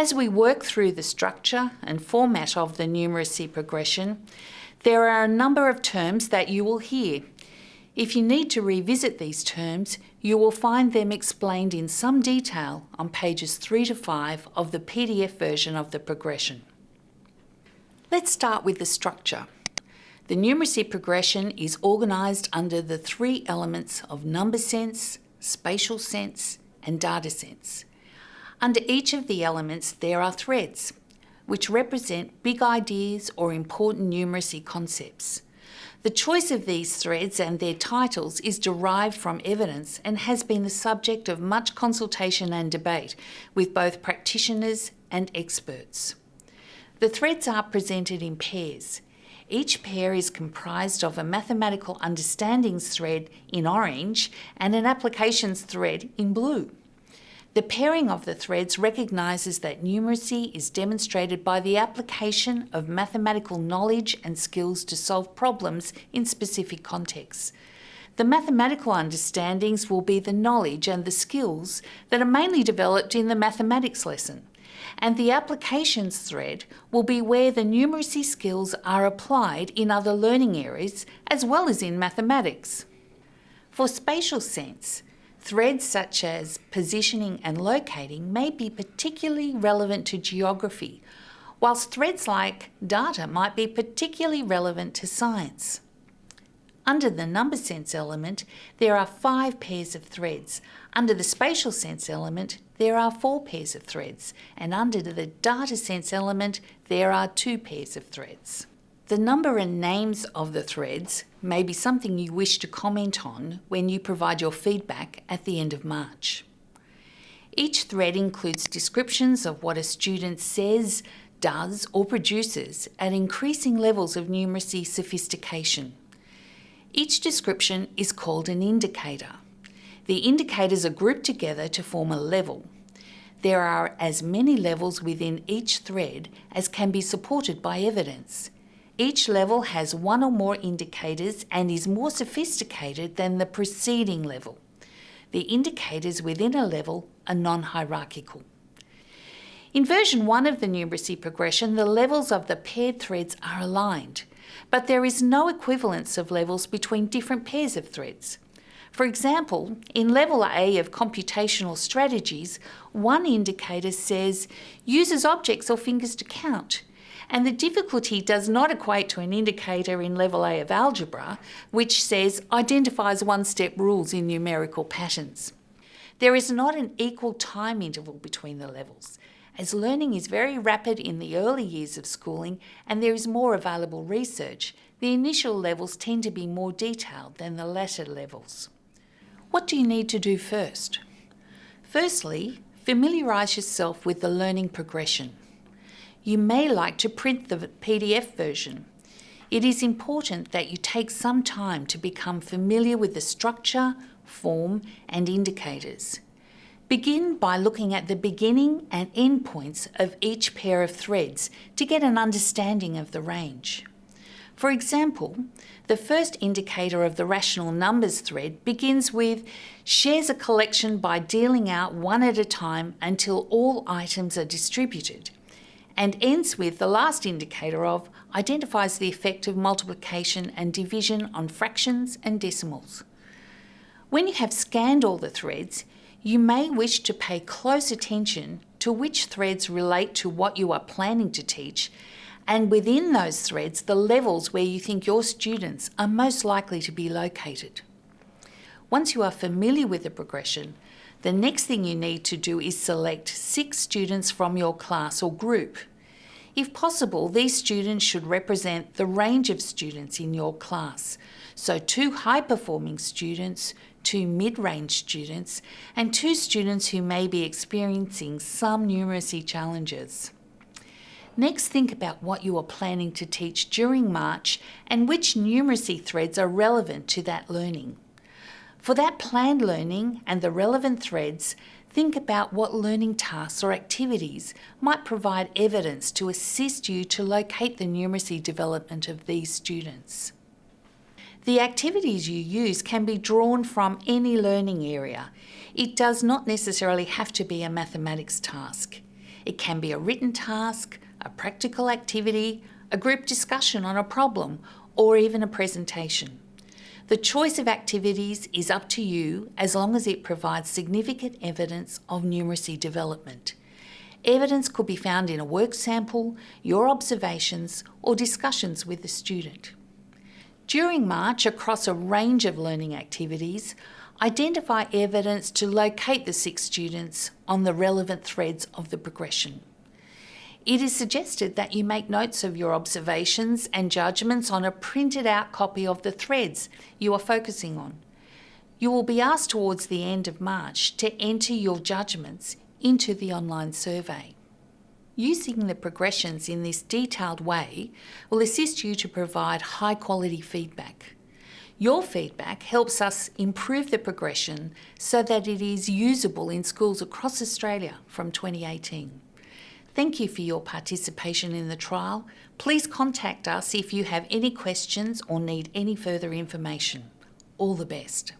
As we work through the structure and format of the numeracy progression, there are a number of terms that you will hear. If you need to revisit these terms, you will find them explained in some detail on pages 3 to 5 of the PDF version of the progression. Let's start with the structure. The numeracy progression is organised under the three elements of number sense, spatial sense and data sense. Under each of the elements there are threads, which represent big ideas or important numeracy concepts. The choice of these threads and their titles is derived from evidence and has been the subject of much consultation and debate with both practitioners and experts. The threads are presented in pairs. Each pair is comprised of a mathematical understandings thread in orange and an applications thread in blue. The pairing of the threads recognises that numeracy is demonstrated by the application of mathematical knowledge and skills to solve problems in specific contexts. The mathematical understandings will be the knowledge and the skills that are mainly developed in the mathematics lesson. And the applications thread will be where the numeracy skills are applied in other learning areas as well as in mathematics. For spatial sense, Threads such as positioning and locating may be particularly relevant to geography, whilst threads like data might be particularly relevant to science. Under the number sense element, there are five pairs of threads. Under the spatial sense element, there are four pairs of threads. And under the data sense element, there are two pairs of threads. The number and names of the threads may be something you wish to comment on when you provide your feedback at the end of March. Each thread includes descriptions of what a student says, does or produces at increasing levels of numeracy sophistication. Each description is called an indicator. The indicators are grouped together to form a level. There are as many levels within each thread as can be supported by evidence. Each level has one or more indicators and is more sophisticated than the preceding level. The indicators within a level are non-hierarchical. In version 1 of the numeracy progression, the levels of the paired threads are aligned, but there is no equivalence of levels between different pairs of threads. For example, in level A of computational strategies, one indicator says uses objects or fingers to count, and the difficulty does not equate to an indicator in level A of algebra, which says identifies one-step rules in numerical patterns. There is not an equal time interval between the levels, as learning is very rapid in the early years of schooling and there is more available research, the initial levels tend to be more detailed than the latter levels. What do you need to do first? Firstly, familiarise yourself with the learning progression you may like to print the PDF version. It is important that you take some time to become familiar with the structure, form and indicators. Begin by looking at the beginning and end points of each pair of threads to get an understanding of the range. For example, the first indicator of the rational numbers thread begins with shares a collection by dealing out one at a time until all items are distributed and ends with the last indicator of identifies the effect of multiplication and division on fractions and decimals. When you have scanned all the threads, you may wish to pay close attention to which threads relate to what you are planning to teach and within those threads the levels where you think your students are most likely to be located. Once you are familiar with the progression, the next thing you need to do is select six students from your class or group if possible, these students should represent the range of students in your class. So two high-performing students, two mid-range students, and two students who may be experiencing some numeracy challenges. Next, think about what you are planning to teach during March and which numeracy threads are relevant to that learning. For that planned learning and the relevant threads, Think about what learning tasks or activities might provide evidence to assist you to locate the numeracy development of these students. The activities you use can be drawn from any learning area. It does not necessarily have to be a mathematics task. It can be a written task, a practical activity, a group discussion on a problem, or even a presentation. The choice of activities is up to you as long as it provides significant evidence of numeracy development. Evidence could be found in a work sample, your observations, or discussions with the student. During March, across a range of learning activities, identify evidence to locate the six students on the relevant threads of the progression. It is suggested that you make notes of your observations and judgments on a printed out copy of the threads you are focusing on. You will be asked towards the end of March to enter your judgments into the online survey. Using the progressions in this detailed way will assist you to provide high quality feedback. Your feedback helps us improve the progression so that it is usable in schools across Australia from 2018. Thank you for your participation in the trial. Please contact us if you have any questions or need any further information. All the best.